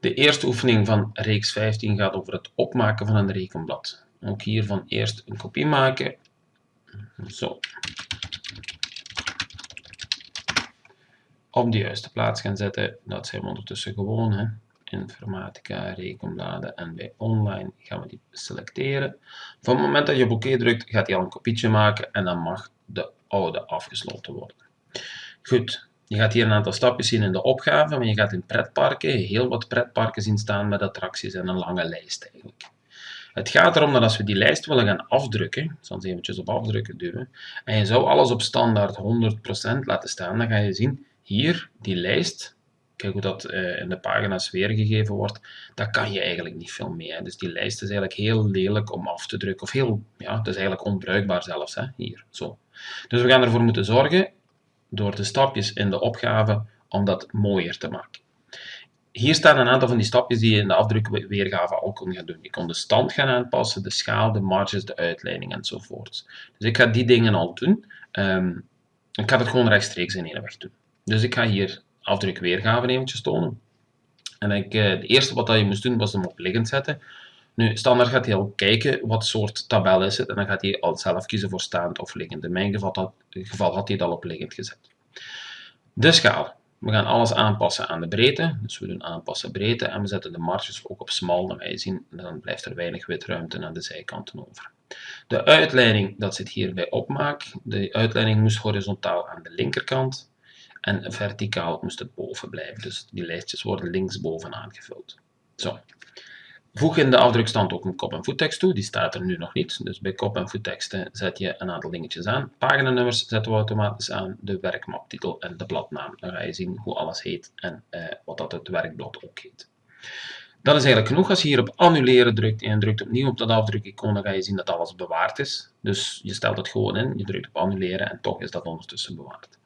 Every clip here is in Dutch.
De eerste oefening van reeks 15 gaat over het opmaken van een rekenblad. Ook hiervan eerst een kopie maken. Zo. Op de juiste plaats gaan zetten. Dat zijn we ondertussen gewoon. Hè. Informatica, rekenbladen en bij online gaan we die selecteren. Van het moment dat je op oké drukt, gaat hij al een kopietje maken en dan mag de oude afgesloten worden. Goed, je gaat hier een aantal stapjes zien in de opgave, maar je gaat in pretparken heel wat pretparken zien staan met attracties en een lange lijst eigenlijk. Het gaat erom dat als we die lijst willen gaan afdrukken, eens eventjes op afdrukken duwen, en je zou alles op standaard 100% laten staan, dan ga je zien, hier, die lijst, kijk hoe dat uh, in de pagina's weergegeven wordt, daar kan je eigenlijk niet veel mee. Hè. Dus die lijst is eigenlijk heel lelijk om af te drukken, of heel, ja, het is eigenlijk onbruikbaar zelfs, hè, hier, zo. Dus we gaan ervoor moeten zorgen door de stapjes in de opgave om dat mooier te maken. Hier staan een aantal van die stapjes die je in de afdrukweergave al kon gaan doen. Je kon de stand gaan aanpassen, de schaal, de marges, de uitleiding enzovoort. Dus ik ga die dingen al doen. Um, ik ga het gewoon rechtstreeks in één weg doen. Dus ik ga hier afdrukweergave eventjes tonen. En ik, eh, het eerste wat je moest doen was hem op liggend zetten. Nu, standaard gaat hij al kijken wat soort tabel is het en dan gaat hij al zelf kiezen voor staand of liggend. In mijn geval, had, geval had hij het al op liggend gezet. De schaal. We gaan alles aanpassen aan de breedte. Dus we doen aanpassen breedte en we zetten de marges ook op smal. Dan je zien, dan blijft er weinig witruimte aan de zijkanten over. De uitleiding, dat zit hier bij opmaak. De uitleiding moest horizontaal aan de linkerkant en verticaal moest het boven blijven. Dus die lijstjes worden linksboven aangevuld. Zo. Voeg in de afdrukstand ook een kop- en voettekst toe. Die staat er nu nog niet. Dus bij kop- en voetteksten zet je een aantal dingetjes aan. Paginanummers zetten we automatisch aan. De werkmaptitel en de bladnaam. Dan ga je zien hoe alles heet en eh, wat dat het werkblad ook heet. Dat is eigenlijk genoeg. Als je hier op annuleren drukt en drukt opnieuw op dat afdrukicoon, dan ga je zien dat alles bewaard is. Dus je stelt het gewoon in, je drukt op annuleren en toch is dat ondertussen bewaard.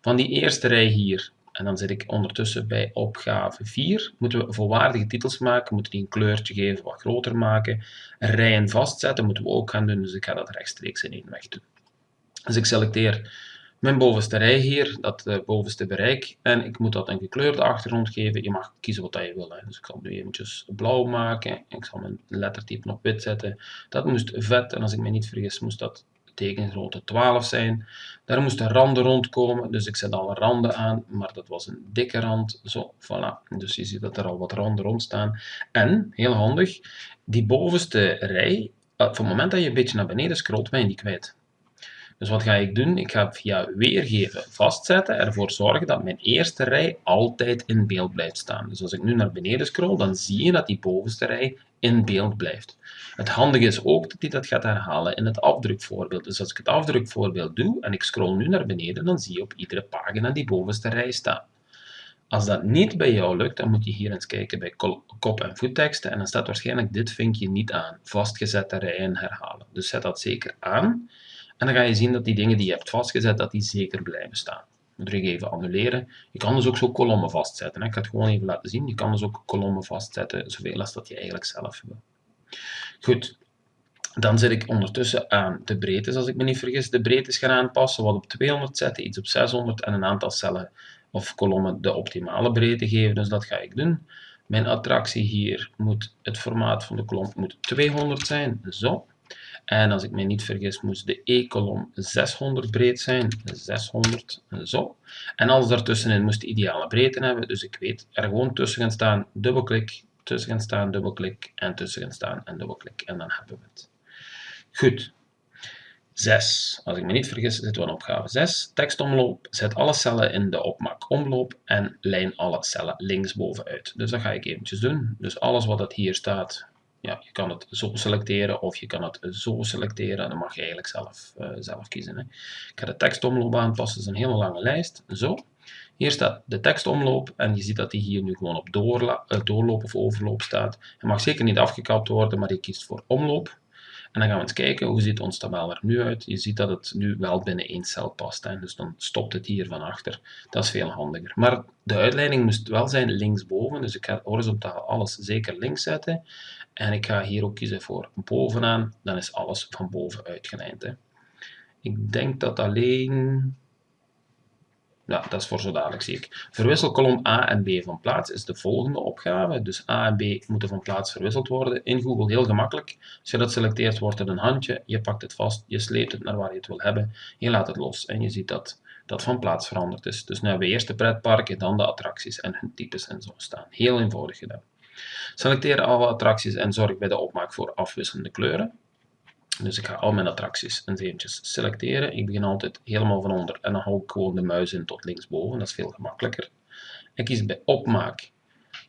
Van die eerste rij hier en dan zit ik ondertussen bij opgave 4. Moeten we volwaardige titels maken, moeten die een kleurtje geven, wat groter maken. Rijen vastzetten moeten we ook gaan doen, dus ik ga dat rechtstreeks in één weg doen. Dus ik selecteer mijn bovenste rij hier, dat uh, bovenste bereik, en ik moet dat een gekleurde achtergrond geven. Je mag kiezen wat je wil. Dus ik zal nu eventjes blauw maken. Ik zal mijn lettertype op wit zetten. Dat moest vet, en als ik me niet vergis, moest dat tekengrootte 12 zijn. Daar moesten randen rondkomen, dus ik zet alle randen aan, maar dat was een dikke rand. Zo, voilà. Dus je ziet dat er al wat randen rond staan. En, heel handig, die bovenste rij, op het moment dat je een beetje naar beneden scrolt, ben je die kwijt. Dus wat ga ik doen? Ik ga via weergeven vastzetten, ervoor zorgen dat mijn eerste rij altijd in beeld blijft staan. Dus als ik nu naar beneden scroll, dan zie je dat die bovenste rij in beeld blijft. Het handige is ook dat hij dat gaat herhalen in het afdrukvoorbeeld. Dus als ik het afdrukvoorbeeld doe en ik scroll nu naar beneden, dan zie je op iedere pagina die bovenste rij staan. Als dat niet bij jou lukt, dan moet je hier eens kijken bij kop- en voetteksten en dan staat waarschijnlijk dit vinkje niet aan. Vastgezette rijen herhalen. Dus zet dat zeker aan en dan ga je zien dat die dingen die je hebt vastgezet, dat die zeker blijven staan. Dan druk even annuleren. Je kan dus ook zo kolommen vastzetten. Ik ga het gewoon even laten zien. Je kan dus ook kolommen vastzetten, zoveel als dat je eigenlijk zelf wil. Goed, dan zet ik ondertussen aan de breedtes, als ik me niet vergis. De breedtes gaan aanpassen, wat op 200 zetten, iets op 600 en een aantal cellen of kolommen de optimale breedte geven. Dus dat ga ik doen. Mijn attractie hier moet, het formaat van de kolom moet 200 zijn, zo. En als ik me niet vergis, moest de E-kolom 600 breed zijn. 600, zo. En alles daartussenin moest de ideale breedte hebben. Dus ik weet er gewoon tussen gaan staan, dubbelklik, tussen gaan staan, dubbelklik en tussen gaan staan en dubbelklik. En dan hebben we het. Goed. 6. Als ik me niet vergis, zitten we aan opgave 6. Tekstomloop. Zet alle cellen in de opmaak omloop en lijn alle cellen linksboven uit. Dus dat ga ik eventjes doen. Dus alles wat dat hier staat, ja, je kan het zo selecteren of je kan het zo selecteren. Dan mag je eigenlijk zelf, uh, zelf kiezen. Hè. Ik ga de tekstomloop aanpassen. Dat is een hele lange lijst. Zo. Hier staat de tekstomloop en je ziet dat die hier nu gewoon op uh, doorloop of overloop staat. Hij mag zeker niet afgekapt worden, maar je kiest voor omloop. En dan gaan we eens kijken, hoe ziet ons tabel er nu uit? Je ziet dat het nu wel binnen één cel past. Hè? Dus dan stopt het hier van achter. Dat is veel handiger. Maar de uitleiding moest wel zijn linksboven. Dus ik ga horizontaal alles zeker links zetten. En ik ga hier ook kiezen voor bovenaan. Dan is alles van boven uitgelijnd. Hè. Ik denk dat alleen... Ja, dat is voor zo dadelijk zie ik. Verwissel kolom A en B van plaats is de volgende opgave. Dus A en B moeten van plaats verwisseld worden. In Google heel gemakkelijk. Als je dat selecteert, wordt het een handje. Je pakt het vast, je sleept het naar waar je het wil hebben. Je laat het los en je ziet dat dat van plaats veranderd is. Dus nu hebben we eerst de pretparken, dan de attracties en hun types en zo staan. Heel eenvoudig gedaan. Selecteer alle attracties en zorg bij de opmaak voor afwisselende kleuren. Dus ik ga al mijn attracties eens eventjes selecteren. Ik begin altijd helemaal van onder en dan hou ik gewoon de muis in tot linksboven. Dat is veel gemakkelijker. Ik kies bij opmaak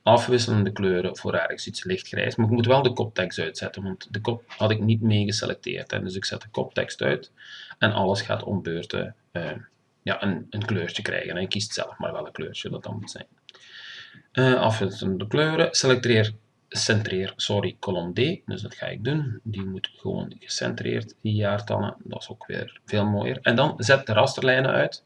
afwisselende kleuren voor ergens iets lichtgrijs. Maar ik moet wel de koptekst uitzetten, want de kop had ik niet mee geselecteerd. Hè. Dus ik zet de koptekst uit en alles gaat om beurten uh, ja, een, een, kleurtje krijgen. En je kiest zelf maar welk kleurtje dat dan moet zijn. Uh, afwisselende kleuren. Selecteer centreer, sorry, kolom D. Dus dat ga ik doen. Die moet gewoon gecentreerd, die jaartallen. Dat is ook weer veel mooier. En dan zet de rasterlijnen uit.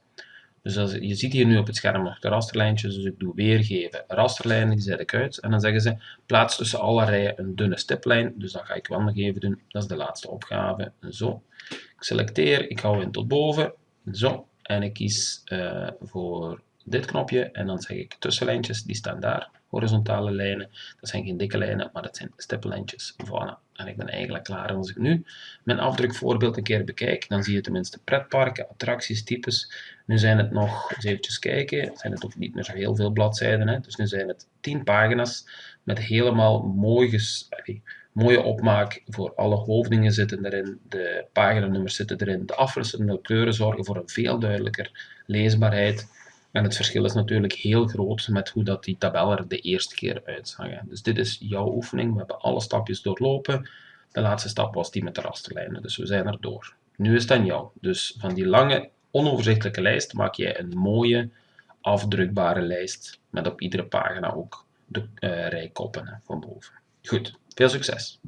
Dus als, je ziet hier nu op het scherm nog de rasterlijntjes, dus ik doe weergeven. Rasterlijnen, die zet ik uit. En dan zeggen ze, plaats tussen alle rijen een dunne stiplijn. Dus dat ga ik wel nog even doen. Dat is de laatste opgave. Zo. Ik selecteer, ik hou in tot boven. Zo. En ik kies uh, voor dit knopje en dan zeg ik tussenlijntjes, die staan daar, horizontale lijnen. Dat zijn geen dikke lijnen, maar dat zijn stippenlijntjes. Voilà. En ik ben eigenlijk klaar. En als ik nu mijn afdrukvoorbeeld een keer bekijk, dan zie je tenminste pretparken, attracties, types. Nu zijn het nog, eens eventjes kijken, zijn het ook niet meer zo heel veel bladzijden. Hè? Dus nu zijn het 10 pagina's met helemaal mooi ges, mooie opmaak voor alle hoofdingen zitten erin, de paginanummers zitten erin, de afwisselende kleuren zorgen voor een veel duidelijker leesbaarheid. En het verschil is natuurlijk heel groot met hoe dat die tabel er de eerste keer uitzag. Dus dit is jouw oefening. We hebben alle stapjes doorlopen. De laatste stap was die met de rasterlijnen. Dus we zijn er door. Nu is het aan jou. Dus van die lange, onoverzichtelijke lijst maak jij een mooie, afdrukbare lijst. Met op iedere pagina ook de uh, rijkoppen van boven. Goed, veel succes!